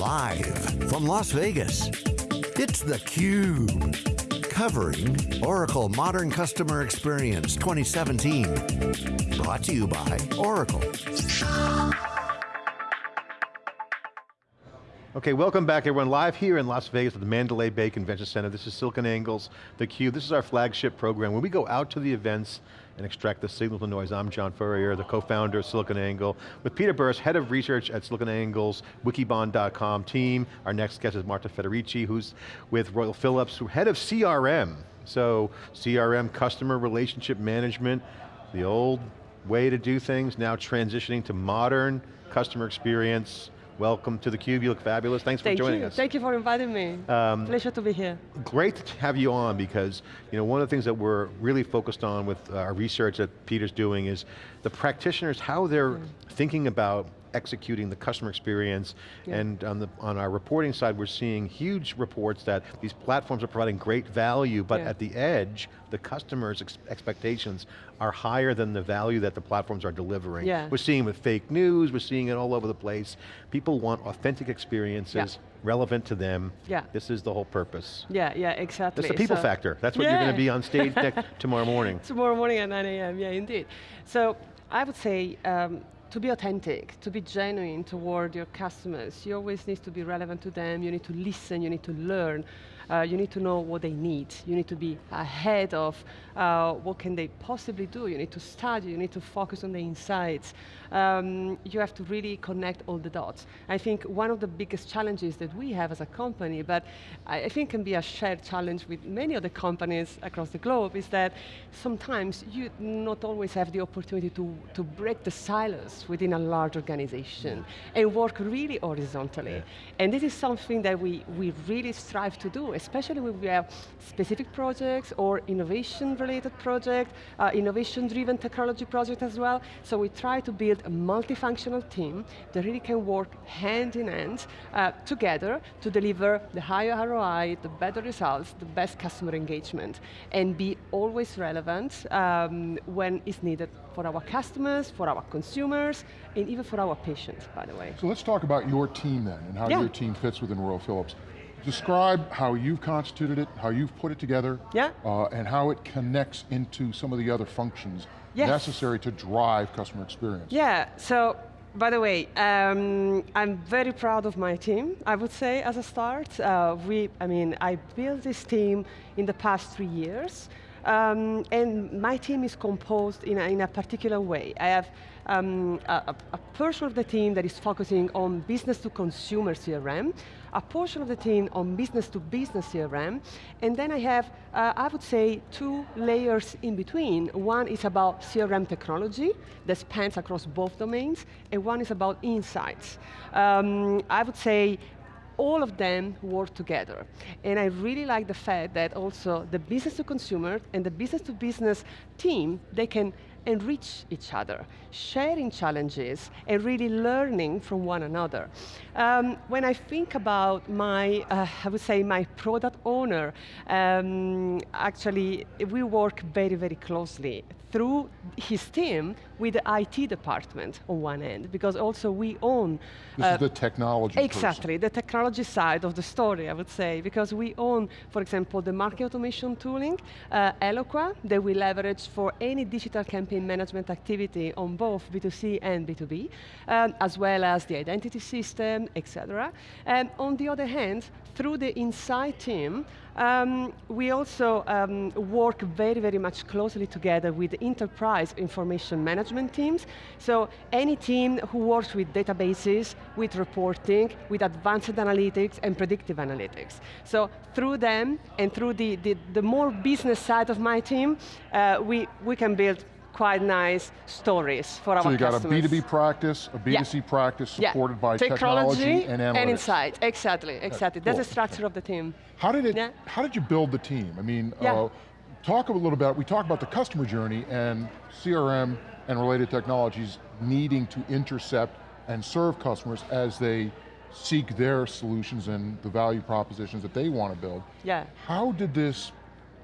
Live from Las Vegas, it's theCUBE. Covering Oracle Modern Customer Experience 2017. Brought to you by Oracle. Okay, welcome back everyone. Live here in Las Vegas at the Mandalay Bay Convention Center. This is SiliconANGLE's theCUBE. This is our flagship program. When we go out to the events and extract the signal to noise, I'm John Furrier, the co-founder of SiliconANGLE, with Peter Burris, head of research at SiliconANGLE's Wikibon.com team. Our next guest is Marta Federici, who's with Royal Philips, head of CRM. So, CRM, customer relationship management, the old way to do things, now transitioning to modern customer experience, Welcome to theCUBE, you look fabulous. Thanks Thank for joining you. us. Thank you for inviting me. Um, Pleasure to be here. Great to have you on because you know, one of the things that we're really focused on with our research that Peter's doing is the practitioners, how they're mm. thinking about executing the customer experience. Yeah. And on, the, on our reporting side, we're seeing huge reports that these platforms are providing great value, but yeah. at the edge, the customer's ex expectations are higher than the value that the platforms are delivering. Yeah. We're seeing with fake news, we're seeing it all over the place. People want authentic experiences, yeah. relevant to them. Yeah. This is the whole purpose. Yeah, yeah, exactly. It's the people so, factor. That's what yeah. you're going to be on stage tomorrow morning. tomorrow morning at 9 a.m., yeah, indeed. So I would say, um, to be authentic, to be genuine toward your customers, you always need to be relevant to them, you need to listen, you need to learn, uh, you need to know what they need. You need to be ahead of uh, what can they possibly do. You need to study, you need to focus on the insights. Um, you have to really connect all the dots. I think one of the biggest challenges that we have as a company, but I think can be a shared challenge with many other companies across the globe, is that sometimes you not always have the opportunity to, to break the silos within a large organization and work really horizontally. Yeah. And this is something that we, we really strive to do, especially when we have specific projects or innovation-related project, uh, innovation-driven technology project as well. So we try to build a multifunctional team that really can work hand in hand uh, together to deliver the higher ROI, the better results, the best customer engagement, and be always relevant um, when it's needed for our customers, for our consumers, and even for our patients, by the way. So let's talk about your team then, and how yeah. your team fits within Royal Philips. Describe how you've constituted it, how you've put it together, yeah. Uh, and how it connects into some of the other functions yes. necessary to drive customer experience. Yeah, so by the way, um, I'm very proud of my team, I would say, as a start. Uh, we, I mean, I built this team in the past three years, um, and my team is composed in a, in a particular way. I have um, a, a, portion of the team that is focusing on business to consumer CRM, a portion of the team on business to business CRM, and then I have, uh, I would say, two layers in between. One is about CRM technology that spans across both domains, and one is about insights. Um, I would say all of them work together. And I really like the fact that also the business to consumer and the business to business team, they can enrich each other, sharing challenges and really learning from one another. Um, when I think about my, uh, I would say my product owner, um, actually we work very, very closely through his team with the IT department on one end, because also we own- This uh, is the technology Exactly, person. the technology side of the story, I would say, because we own, for example, the market automation tooling, uh, Eloqua, that we leverage for any digital campaign management activity on both B2C and B2B, um, as well as the identity system, etc. And on the other hand, through the Insight team, um, we also um, work very, very much closely together with enterprise information management teams. So any team who works with databases, with reporting, with advanced analytics and predictive analytics. So through them and through the, the, the more business side of my team, uh, we, we can build quite nice stories for our customers. So you got a B2B practice, a B2C yeah. practice supported yeah. by technology, technology, and analytics. and insight, exactly, exactly. That's cool. the structure of the team. How did it, yeah. how did you build the team? I mean, uh, talk a little about, we talk about the customer journey and CRM and related technologies needing to intercept and serve customers as they seek their solutions and the value propositions that they want to build. Yeah. How did this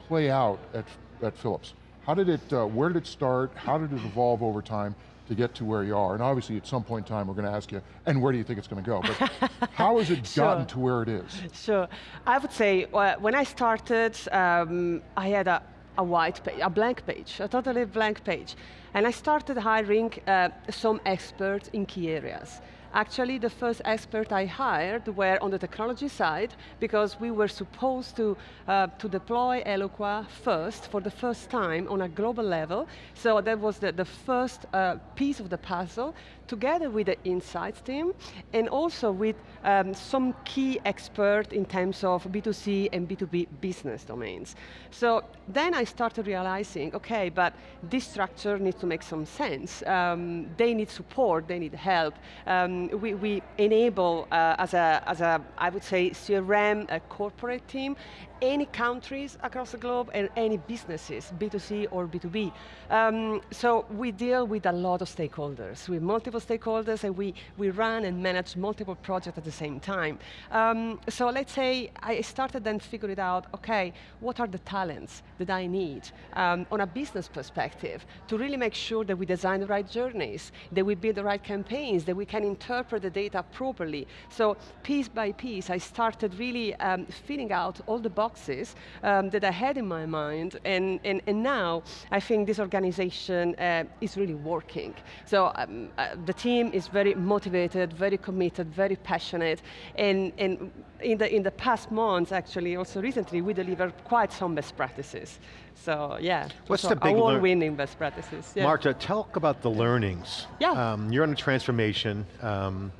play out at, at Philips? How did it, uh, where did it start? How did it evolve over time? to get to where you are? And obviously at some point in time we're going to ask you, and where do you think it's going to go? But how has it sure. gotten to where it is? Sure, I would say, well, when I started, um, I had a, a white page, a blank page, a totally blank page. And I started hiring uh, some experts in key areas. Actually, the first expert I hired were on the technology side because we were supposed to, uh, to deploy Eloqua first, for the first time on a global level. So that was the, the first uh, piece of the puzzle, together with the insights team, and also with um, some key expert in terms of B2C and B2B business domains. So then I started realizing, okay, but this structure needs to make some sense. Um, they need support, they need help. Um, we, we enable, uh, as, a, as a, I would say, CRM, a corporate team, any countries across the globe and any businesses, B2C or B2B. Um, so we deal with a lot of stakeholders, with multiple stakeholders and we, we run and manage multiple projects at the same time. Um, so let's say I started then figuring out, okay, what are the talents that I need um, on a business perspective to really make sure that we design the right journeys, that we build the right campaigns, that we can interpret the data properly. So piece by piece, I started really um, filling out all the boxes um, that I had in my mind, and, and, and now I think this organization uh, is really working. So um, uh, the team is very motivated, very committed, very passionate, and, and in, the, in the past months, actually, also recently, we delivered quite some best practices. So yeah, What's so the big award-winning best practices. Yeah. Marta, talk about the learnings. Yeah. Um, you're on a transformation, um,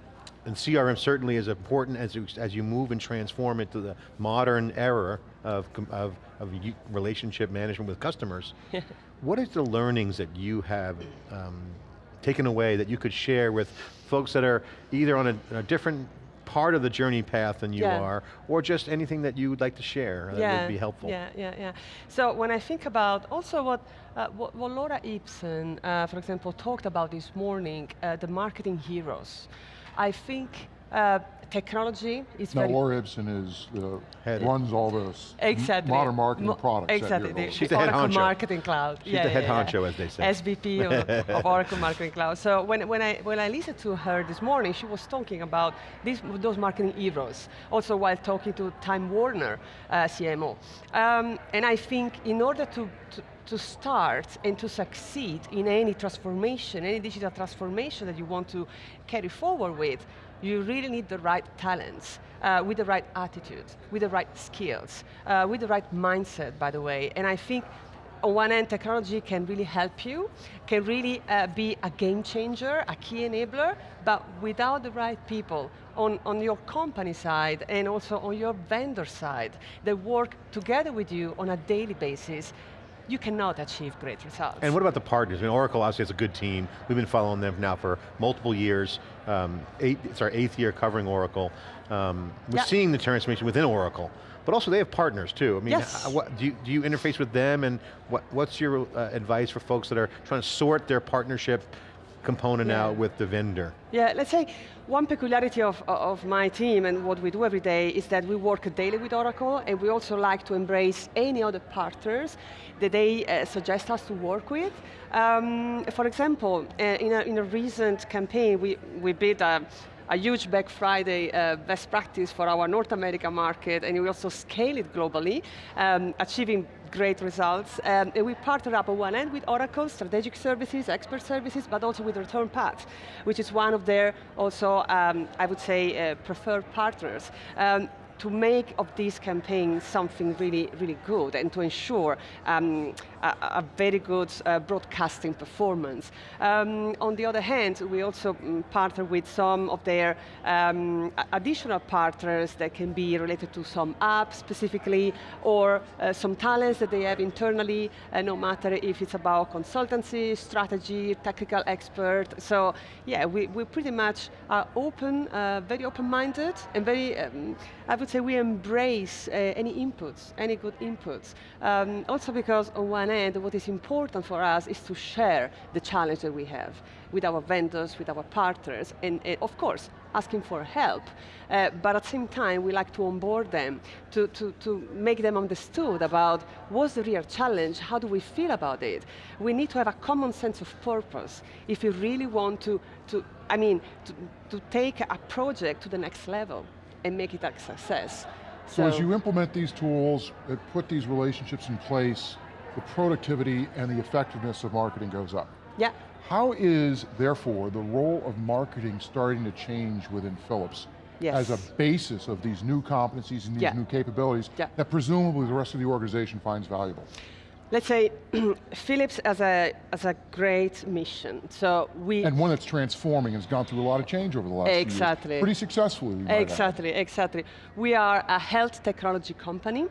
and CRM certainly is important as you, as you move and transform into the modern era of, of, of relationship management with customers. what is the learnings that you have um, taken away that you could share with folks that are either on a, a different part of the journey path than you Yeah. are, or just anything that you would like to share that would be helpful? Yeah, yeah, yeah. So when I think about also what, uh, what, what Laura Ipsen, uh, for example, talked about this morning, uh, the marketing heroes. I think uh, technology is Now very Laura Ipsen is, the, Head. runs all this Exactly. modern marketing Mo- products. Exactly. the- She's the head Oracle honcho. Marketing Cloud. She's the head honcho, as they say. SVP of, of Oracle Marketing Cloud. So when, when, I, when I listened to her this morning, she was talking about these, those marketing heroes, also while talking to Time Warner uh, CMO. Um, and I think in order to, to to start and to succeed in any transformation, any digital transformation that you want to carry forward with, you really need the right talents, uh, with the right attitude, with the right skills, uh, with the right mindset, by the way. And I think on one end, technology can really help you, can really uh, be a game changer, a key enabler, but without the right people on, on your company side and also on your vendor side that work together with you on a daily basis, you cannot achieve great results. And what about the partners? I mean, Oracle obviously has a good team. We've been following them now for multiple years. Um, eight, it's our eighth year covering Oracle. Um, we're Yeah. seeing the transformation within Oracle, but also they have partners too. I mean, Yes. what, do, you, do you interface with them and what, what's your uh, advice for folks that are trying to sort their partnership component Yeah. out with the vendor? Yeah, let's say one peculiarity of, of my team and what we do every day is that we work daily with Oracle and we also like to embrace any other partners that they uh, suggest us to work with. Um, for example, uh, in, a, in a recent campaign, we, we built a, a huge Black Friday uh, best practice for our North America market, and we also scale it globally, um, achieving great results. Um, and we partner up on one end with Oracle, strategic services, expert services, but also with Return Path, which is one of their also, um, I would say, uh, preferred partners. Um, to make of this campaign something really, really good and to ensure um, a, a very good uh, broadcasting performance. Um, on the other hand, we also mm, partner with some of their um, additional partners that can be related to some apps specifically or uh, some talents that they have internally, uh, no matter if it's about consultancy, strategy, technical expert. So yeah, we, we pretty much are open, uh, very open-minded and very, um, I would would say we embrace uh, any inputs, any good inputs. Um, also because on one end, what is important for us is to share the challenge that we have with our vendors, with our partners, and uh, of course, asking for help. Uh, but at the same time, we like to onboard them, to, to, to make them understood about what's the real challenge, how do we feel about it. We need to have a common sense of purpose if you really want to, to I mean, to, to take a project to the next level and make it a success. So, so as you implement these tools, uh, put these relationships in place, the productivity and the effectiveness of marketing goes up. Yeah. How is, therefore, the role of marketing starting to change within Philips yes. as a basis of these new competencies and these yeah. new capabilities yeah. that presumably the rest of the organization finds valuable? Let's say Philips as a as a great mission. So we and one that's transforming and has gone through a lot of change over the last exactly years. pretty successfully. Exactly, exactly. We are a health technology company.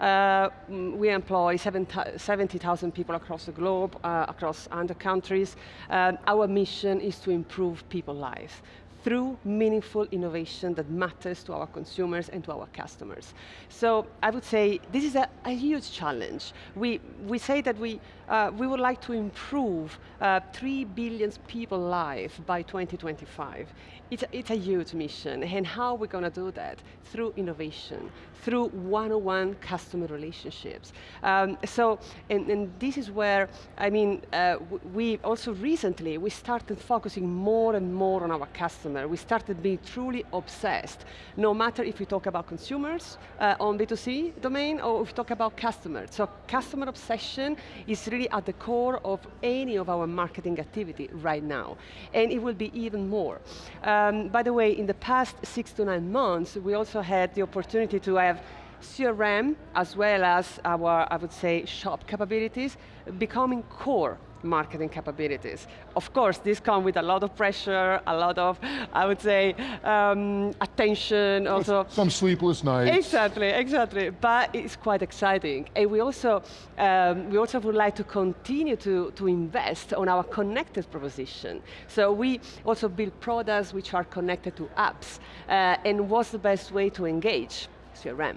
Uh, we employ 70,000 people across the globe, uh, across 100 countries. Um, our mission is to improve people's lives through meaningful innovation that matters to our consumers and to our customers. So I would say this is a, a huge challenge. We, we say that we, uh, we would like to improve uh, 3 billion people's lives by 2025. It's a, it's a huge mission, and how we're going to do that? Through innovation, through one-on-one customer relationships. Um, so, and, and, this is where, I mean, uh, we also recently, we started focusing more and more on our customer. We started being truly obsessed, no matter if we talk about consumers uh, on B2C domain, or if we talk about customers. So customer obsession is really at the core of any of our marketing activity right now, and it will be even more. Um, by the way, in the past six to nine months, we also had the opportunity to have CRM, as well as our, I would say, shop capabilities, becoming core marketing capabilities. Of course, this comes with a lot of pressure, a lot of, I would say, um, attention, also. Some sleepless nights. Exactly, exactly, but it's quite exciting. And we also, um, we also would like to continue to, to invest on our connected proposition. So we also build products which are connected to apps, uh, and what's the best way to engage? CRM.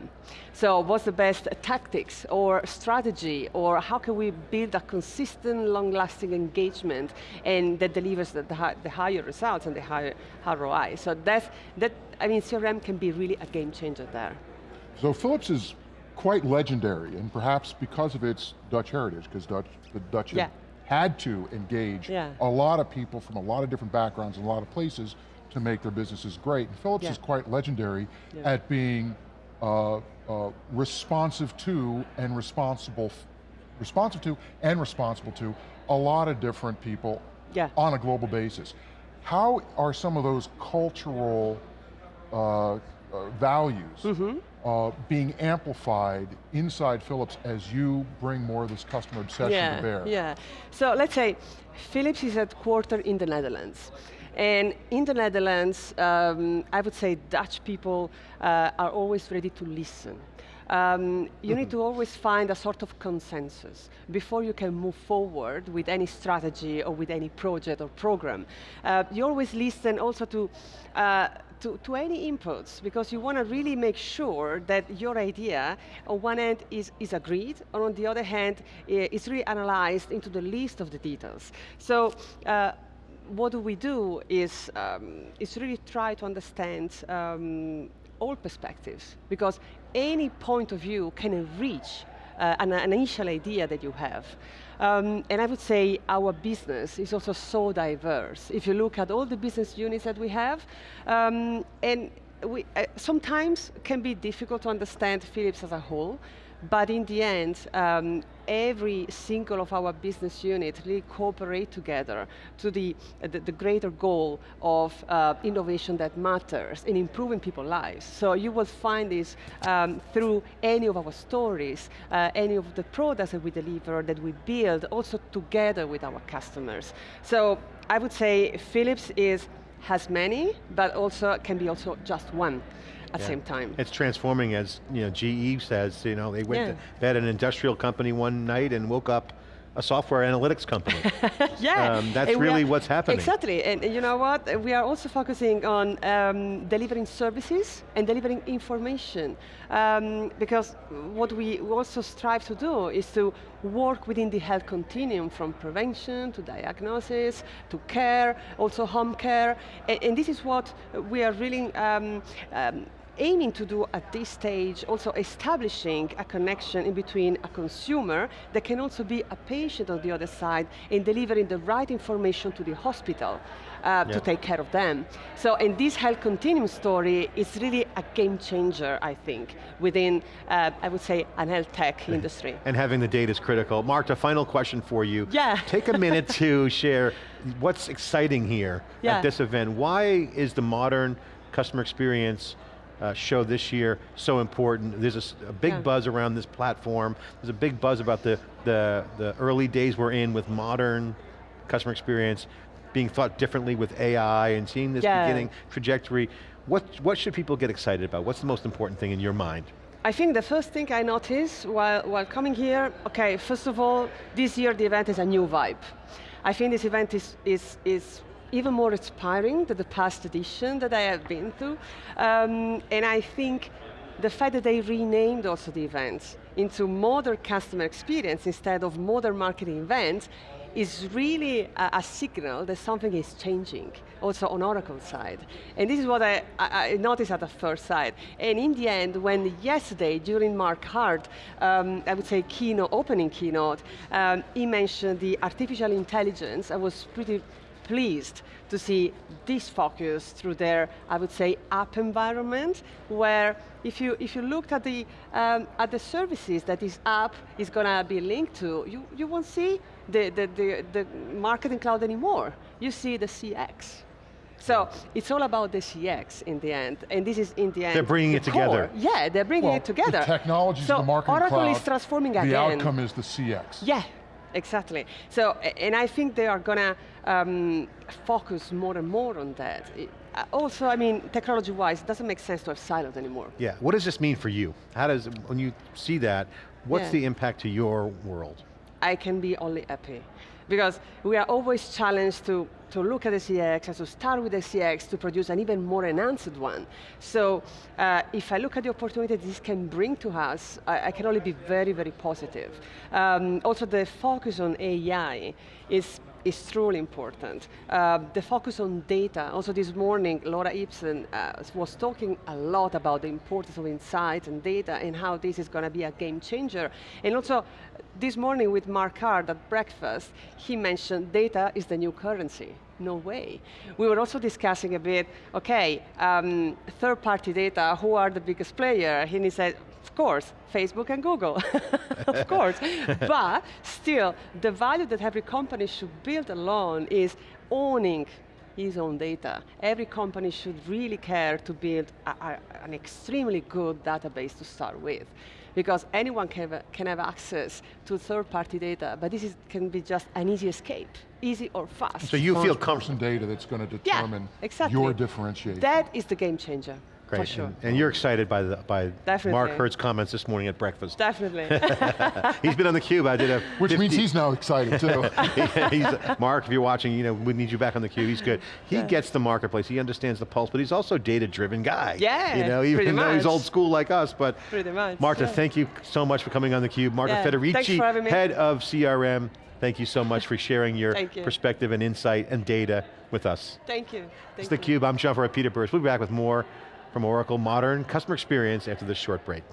So what's the best tactics or strategy or how can we build a consistent, long-lasting engagement and that delivers the, the, the, higher results and the higher ROI. So that's, that, I mean, CRM can be really a game changer there. So Philips is quite legendary and perhaps because of its Dutch heritage, because Dutch, the Dutch yeah. had to engage yeah. a lot of people from a lot of different backgrounds and a lot of places to make their businesses great. And Philips yeah. is quite legendary at being uh, uh, responsive to and responsible, responsive to and responsible to a lot of different people yeah. on a global basis. How are some of those cultural uh, uh values mm -hmm. being amplified inside Philips as you bring more of this customer obsession yeah, to bear? Yeah, so let's say Philips is headquartered in the Netherlands. And in the Netherlands, um, I would say Dutch people uh, are always ready to listen. Um, you mm -hmm. need mm-hmm. to always find a sort of consensus before you can move forward with any strategy or with any project or program. Uh, you always listen also to, uh, to, to, any inputs because you want to really make sure that your idea on one end is, is agreed, and on the other hand, is really analyzed into the least of the details. So uh, what do we do is, um, is really try to understand um, all perspectives, because any point of view can enrich uh, an, an, initial idea that you have. Um, and I would say our business is also so diverse. If you look at all the business units that we have, um, and we, uh, sometimes can be difficult to understand Philips as a whole, but in the end, um, every single of our business units really cooperate together to the, the, the greater goal of uh, innovation that matters in improving people's lives. So you will find this um, through any of our stories, uh, any of the products that we deliver, that we build, also together with our customers. So I would say Philips is has many, but also can be also just one at the same time. It's transforming as you know, GE says, you know, they went, yeah. to, they had an industrial company one night and woke up a software analytics company. yeah. Um, that's really are, what's happening. Exactly, and you know what? We are also focusing on um, delivering services and delivering information. Um, because what we also strive to do is to work within the health continuum from prevention to diagnosis to care, also home care, and, and this is what we are really um, um aiming to do at this stage, also establishing a connection in between a consumer that can also be a patient on the other side in delivering the right information to the hospital uh, to take care of them. So, in this health continuum story is really a game changer, I think, within, uh, I would say, an health tech industry. And having the data is critical. Mark, a final question for you. Yeah. Take a minute to share what's exciting here yeah. at this event. Why is the modern customer experience uh, show this year so important. There's a, a big yeah. buzz around this platform. There's a big buzz about the, the, the early days we're in with modern customer experience, being thought differently with AI and seeing this yeah. beginning trajectory. What, what should people get excited about? What's the most important thing in your mind? I think the first thing I noticed while, while coming here, okay, first of all, this year the event is a new vibe. I think this event is, is, is even more inspiring than the past edition that I have been to. Um, and I think the fact that they renamed also the events into modern customer experience instead of modern marketing events is really a, a, signal that something is changing, also on Oracle side. And this is what I, I, I, noticed at the first sight. And in the end, when yesterday, during Mark Hurd, um, I would say keynote, opening keynote, um, he mentioned the artificial intelligence, I was pretty pleased to see this focus through their, I would say, app environment, where if you, if you looked at the, um, at the services that this app is going to be linked to, you, you won't see the, the, the, the marketing cloud anymore. You see the CX. So it's all about the CX in the end, and this is in the end. They're bringing the it together. Yeah, they're bringing well, it together. The technology so the marketing Oracle cloud. is transforming the again. The outcome is the CX. Yeah, exactly. So, and I think they are going to um, focus more and more on that. It, also, I mean, technology-wise, it doesn't make sense to have silos anymore. Yeah, what does this mean for you? How does, when you see that, what's yeah. the impact to your world? I can be only happy. Because we are always challenged to, to look at the CX and to start with the CX to produce an even more enhanced one. So uh, if I look at the opportunity this can bring to us, I, I can only be very, very positive. Um, also the focus on AI is is truly important. Uh, the focus on data, also this morning, Laura Ipsen uh, was talking a lot about the importance of insight and data and how this is going to be a game changer. And also, this morning with Mark Hurd at breakfast, he mentioned data is the new currency. No way. We were also discussing a bit, okay, um, third-party data, who are the biggest player? And he said, of course, Facebook and Google, of course. but still, the value that every company should build alone is owning his own data. Every company should really care to build a, a, an extremely good database to start with. Because anyone can have, can have access to third-party data, but this is, can be just an easy escape, easy or fast. So you feel comfortable. data that's going to determine yeah, exactly. your differentiation. That is the game changer. Great, sure. and, and, you're excited by the by Definitely. Mark Hurd's comments this morning at breakfast. Definitely. he's been on the cube. I did a which 50, means he's now excited too. yeah, Mark, if you're watching, you know we need you back on the cube. He's good. He yeah. gets the marketplace. He understands the pulse, but he's also a data-driven guy. Yeah, you know, even though much. he's old school like us. But pretty much. Marta, yeah. thank you so much for coming on the cube. Marta yeah. Federici, head of CRM. Thank you so much for sharing your you. perspective and insight and data with us. Thank you. Thank it's you. theCUBE, I'm John Furrier, Peter Burris. We'll be back with more from Oracle Modern, customer experience after this short break.